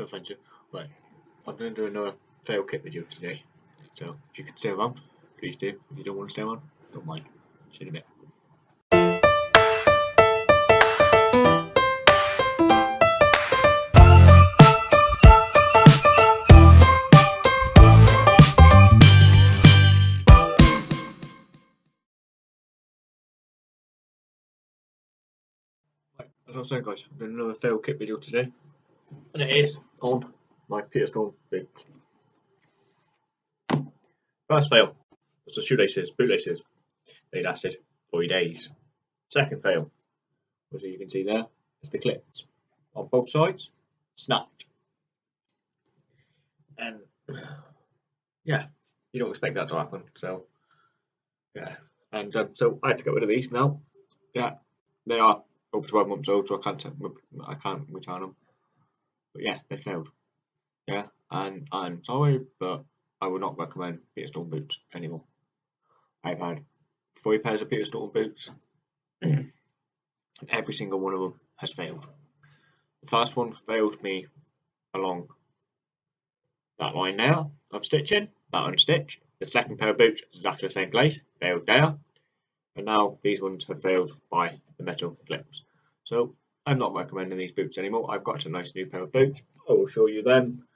no offense, but I'm going to do another fail kit video today. So if you can stay around, please do. If you don't want to stay around, don't mind. See you in a bit. As I was saying guys, I'm doing another fail kit video today. And it is on my Peter Storm boots. First fail was the shoelaces, bootlaces. They lasted 40 days. Second fail as you can see there, is the clips on both sides snapped. And yeah, you don't expect that to happen. So yeah, and um, so I had to get rid of these now. Yeah, they are over 12 months old, so I can't I can't return them. But yeah, they failed. Yeah, and I'm sorry, but I would not recommend Peter Storm boots anymore. I've had three pairs of Peter Storm boots, and every single one of them has failed. The first one failed me along that line there of stitching, that unstitched. The second pair of boots, exactly the same place, failed there. And now these ones have failed by the metal clips. So I'm not recommending these boots anymore. I've got a nice new pair of boots. I will show you them.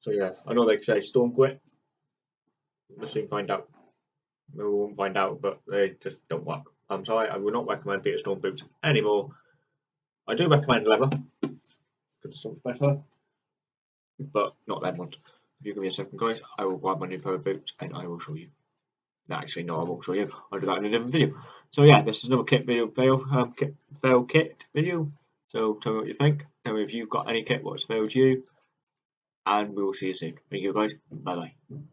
So yeah, I know they say storm quit. We'll soon find out. We won't find out, but they just don't work. I'm sorry, I will not recommend Peter Storm boots anymore. I do recommend leather, because it's better, but not them ones. If you give me a second, guys, I will grab my new pair of boots and I will show you. No, actually, no, I won't show you. I'll do that in a different video. So yeah, this is another kit video fail um, kit fail kit video. So tell me what you think. Tell me if you've got any kit what's failed you. And we will see you soon. Thank you guys. Bye bye.